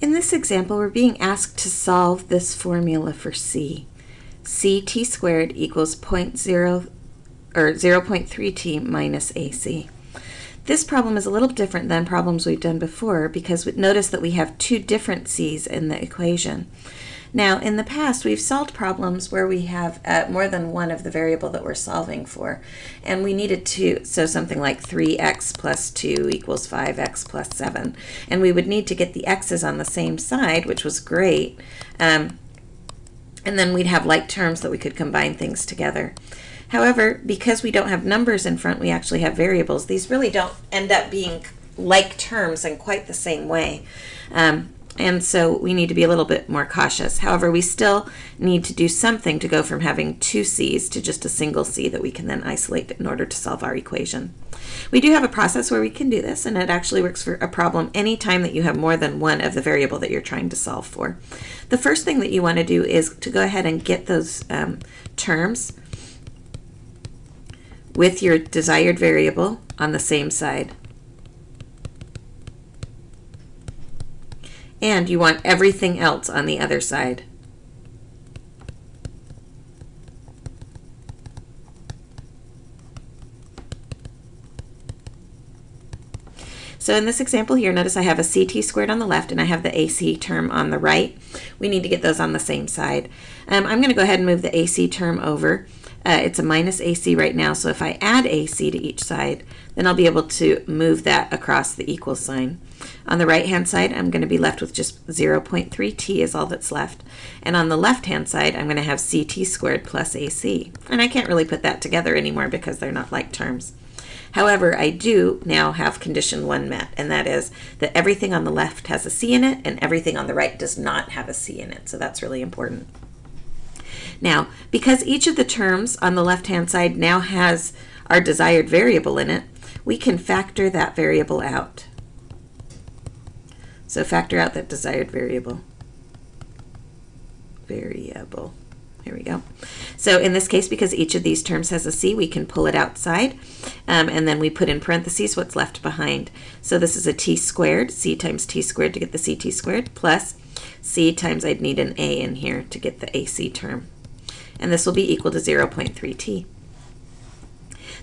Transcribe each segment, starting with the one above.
In this example, we're being asked to solve this formula for c. ct squared equals 0.0 or 0.3t minus ac. This problem is a little different than problems we've done before because notice that we have two different c's in the equation. Now, in the past, we've solved problems where we have uh, more than one of the variable that we're solving for. And we needed to, so something like 3x plus 2 equals 5x plus 7. And we would need to get the x's on the same side, which was great. Um, and then we'd have like terms that we could combine things together. However, because we don't have numbers in front, we actually have variables. These really don't end up being like terms in quite the same way. Um, and so we need to be a little bit more cautious. However, we still need to do something to go from having two c's to just a single c that we can then isolate in order to solve our equation. We do have a process where we can do this, and it actually works for a problem anytime that you have more than one of the variable that you're trying to solve for. The first thing that you want to do is to go ahead and get those um, terms with your desired variable on the same side. And you want everything else on the other side. So in this example here, notice I have a CT squared on the left and I have the AC term on the right. We need to get those on the same side. Um, I'm going to go ahead and move the AC term over. Uh, it's a minus AC right now, so if I add AC to each side, then I'll be able to move that across the equal sign. On the right hand side, I'm going to be left with just 0.3t is all that's left. And on the left hand side, I'm going to have ct squared plus ac. And I can't really put that together anymore because they're not like terms. However, I do now have condition one met, and that is that everything on the left has a c in it and everything on the right does not have a c in it. So that's really important. Now, because each of the terms on the left-hand side now has our desired variable in it, we can factor that variable out. So factor out that desired variable. Variable. Here we go. So in this case, because each of these terms has a c, we can pull it outside, um, and then we put in parentheses what's left behind. So this is a t squared, c times t squared to get the ct squared, plus c times I'd need an a in here to get the ac term. And this will be equal to 0.3t.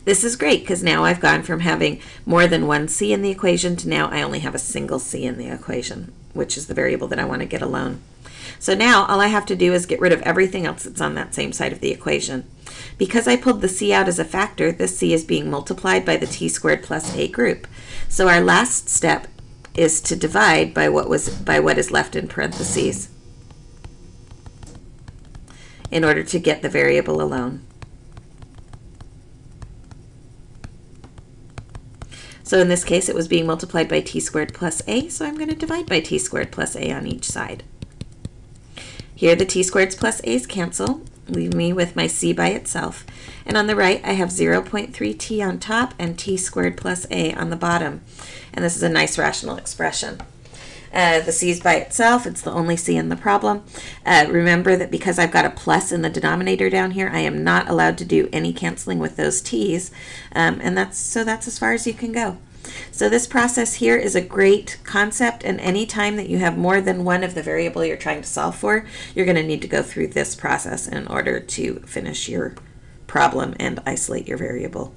This is great because now I've gone from having more than one c in the equation to now I only have a single c in the equation, which is the variable that I want to get alone. So now all I have to do is get rid of everything else that's on that same side of the equation. Because I pulled the c out as a factor, this c is being multiplied by the t squared plus a group. So our last step is to divide by what was by what is left in parentheses in order to get the variable alone. So in this case, it was being multiplied by t squared plus a, so I'm going to divide by t squared plus a on each side. Here the t squareds plus a's cancel, leave me with my c by itself. And on the right, I have 0.3t on top and t squared plus a on the bottom. And this is a nice rational expression. Uh, the c is by itself. It's the only c in the problem. Uh, remember that because I've got a plus in the denominator down here, I am not allowed to do any canceling with those t's. Um, and that's so that's as far as you can go. So this process here is a great concept, and any time that you have more than one of the variable you're trying to solve for, you're going to need to go through this process in order to finish your problem and isolate your variable.